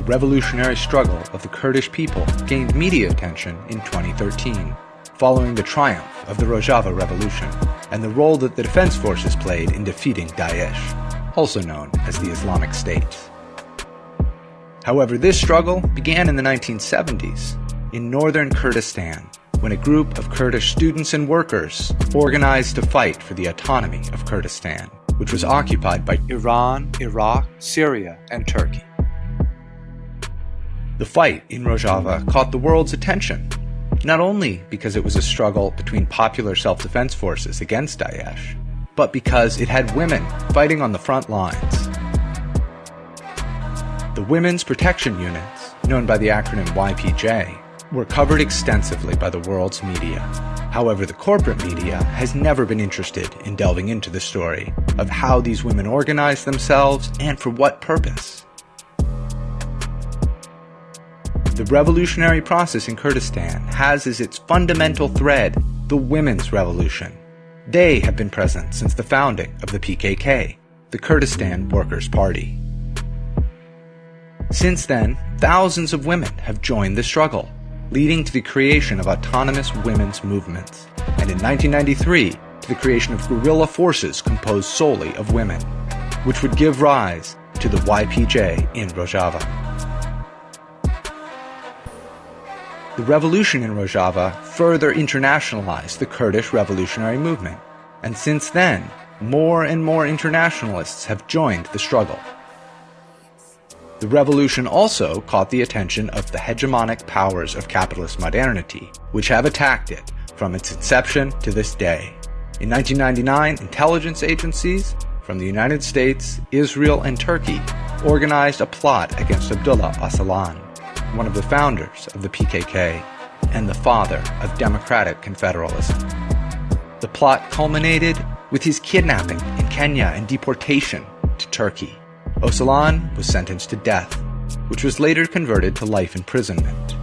the revolutionary struggle of the Kurdish people gained media attention in 2013, following the triumph of the Rojava Revolution and the role that the defense forces played in defeating Daesh, also known as the Islamic State. However, this struggle began in the 1970s in northern Kurdistan when a group of Kurdish students and workers organized to fight for the autonomy of Kurdistan, which was occupied by Iran, Iraq, Syria, and Turkey. The fight in Rojava caught the world's attention, not only because it was a struggle between popular self-defense forces against Daesh, but because it had women fighting on the front lines. The Women's Protection Units, known by the acronym YPJ, were covered extensively by the world's media. However, the corporate media has never been interested in delving into the story of how these women organized themselves and for what purpose. The revolutionary process in Kurdistan has as its fundamental thread the women's revolution. They have been present since the founding of the PKK, the Kurdistan Workers' Party. Since then, thousands of women have joined the struggle, leading to the creation of autonomous women's movements, and in 1993 to the creation of guerrilla forces composed solely of women, which would give rise to the YPJ in Rojava. The revolution in Rojava further internationalized the Kurdish revolutionary movement, and since then, more and more internationalists have joined the struggle. The revolution also caught the attention of the hegemonic powers of capitalist modernity, which have attacked it from its inception to this day. In 1999, intelligence agencies from the United States, Israel, and Turkey organized a plot against Abdullah Öcalan, one of the founders of the PKK and the father of democratic confederalism. The plot culminated with his kidnapping in Kenya and deportation to Turkey. Öcalan was sentenced to death, which was later converted to life imprisonment.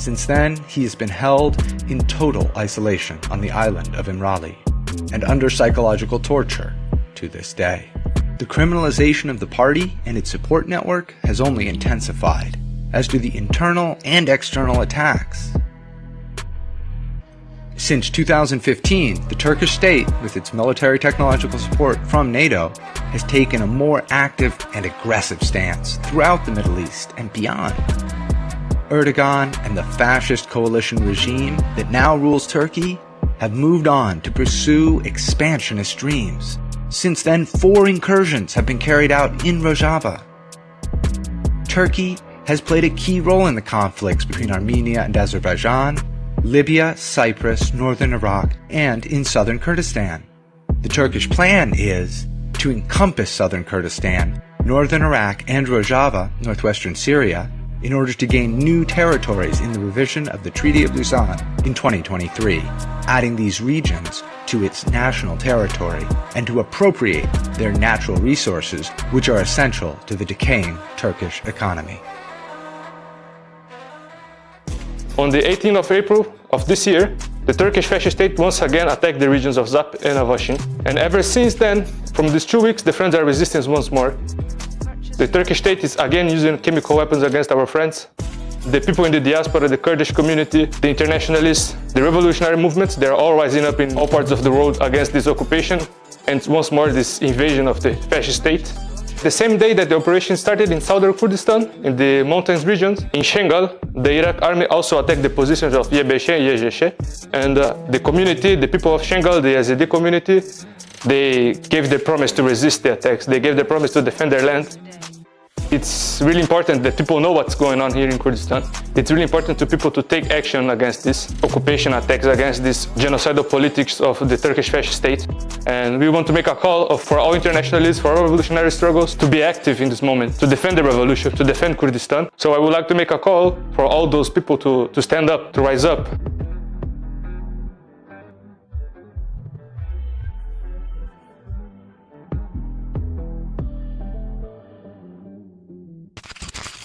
Since then, he has been held in total isolation on the island of Imrali and under psychological torture to this day. The criminalization of the party and its support network has only intensified, as do the internal and external attacks since 2015, the Turkish state, with its military technological support from NATO, has taken a more active and aggressive stance throughout the Middle East and beyond. Erdogan and the fascist coalition regime that now rules Turkey have moved on to pursue expansionist dreams. Since then, four incursions have been carried out in Rojava. Turkey has played a key role in the conflicts between Armenia and Azerbaijan, Libya, Cyprus, northern Iraq, and in southern Kurdistan. The Turkish plan is to encompass southern Kurdistan, northern Iraq, and Rojava, northwestern Syria, in order to gain new territories in the revision of the Treaty of Lausanne in 2023, adding these regions to its national territory and to appropriate their natural resources, which are essential to the decaying Turkish economy. On the 18th of April of this year, the Turkish fascist state once again attacked the regions of Zap and Avashin. And ever since then, from these two weeks, the friends are resisting once more. The Turkish state is again using chemical weapons against our friends. The people in the diaspora, the Kurdish community, the internationalists, the revolutionary movements, they're all rising up in all parts of the world against this occupation and once more this invasion of the fascist state. The same day that the operation started in southern Kurdistan, in the mountains regions, in Shengal, the Iraq army also attacked the positions of Yebeshe and Yezheshe. And uh, the community, the people of Shengal, the Yazidi community, they gave their promise to resist the attacks. They gave their promise to defend their land. It's really important that people know what's going on here in Kurdistan. It's really important to people to take action against this occupation attacks, against this genocidal politics of the Turkish fascist state. And we want to make a call for all internationalists, for all revolutionary struggles to be active in this moment, to defend the revolution, to defend Kurdistan. So I would like to make a call for all those people to, to stand up, to rise up.